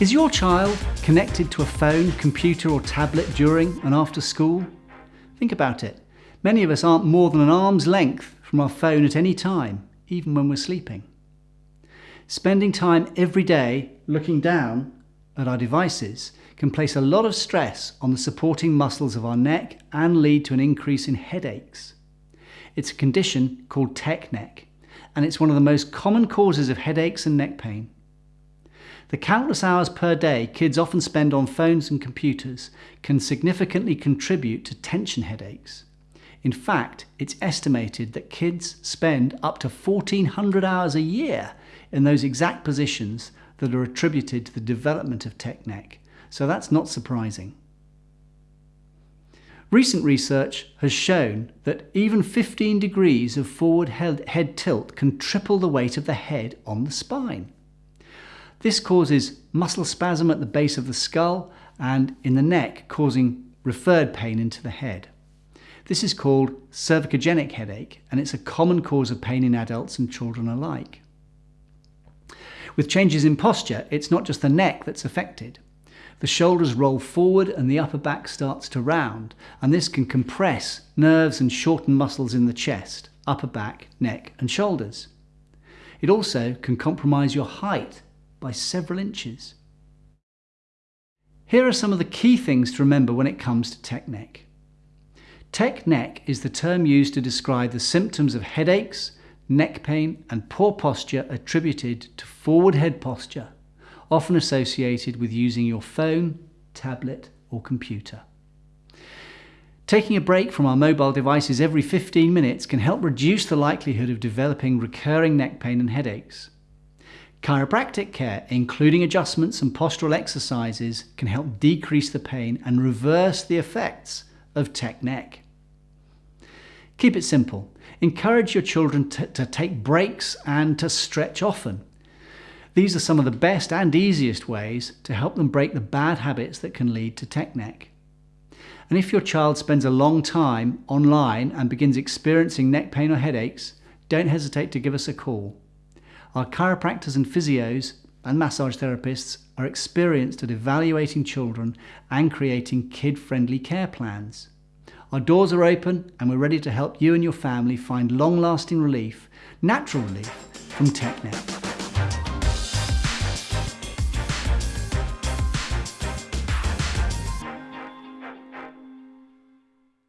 Is your child connected to a phone, computer or tablet during and after school? Think about it. Many of us aren't more than an arm's length from our phone at any time, even when we're sleeping. Spending time every day looking down at our devices can place a lot of stress on the supporting muscles of our neck and lead to an increase in headaches. It's a condition called tech neck, and it's one of the most common causes of headaches and neck pain. The countless hours per day kids often spend on phones and computers can significantly contribute to tension headaches. In fact, it's estimated that kids spend up to 1400 hours a year in those exact positions that are attributed to the development of tech neck, so that's not surprising. Recent research has shown that even 15 degrees of forward head, tilt can triple the weight of the head on the spine. This causes muscle spasm at the base of the skull and in the neck, causing referred pain into the head. This is called cervicogenic headache, and it's a common cause of pain in adults and children alike. With changes in posture, it's not just the neck that's affected. The shoulders roll forward and the upper back starts to round, and this can compress nerves and shorten muscles in the chest, upper back, neck, and shoulders. It also can compromise your height by several inches. Here are some of the key things to remember when it comes to tech neck. Tech neck is the term used to describe the symptoms of headaches, neck pain, and poor posture attributed to forward head posture often associated with using your phone, tablet or computer. Taking a break from our mobile devices every 15 minutes can help reduce the likelihood of developing recurring neck pain and headaches. Chiropractic care, including adjustments and postural exercises, can help decrease the pain and reverse the effects of tech neck. Keep it simple. Encourage your children to take breaks and to stretch often. These are some of the best and easiest ways to help them break the bad habits that can lead to tech neck. And if your child spends a long time online and begins experiencing neck pain or headaches, don't hesitate to give us a call. Our chiropractors and physios and massage therapists are experienced at evaluating children and creating kid-friendly care plans. Our doors are open and we're ready to help you and your family find long-lasting relief, natural relief, from tech neck.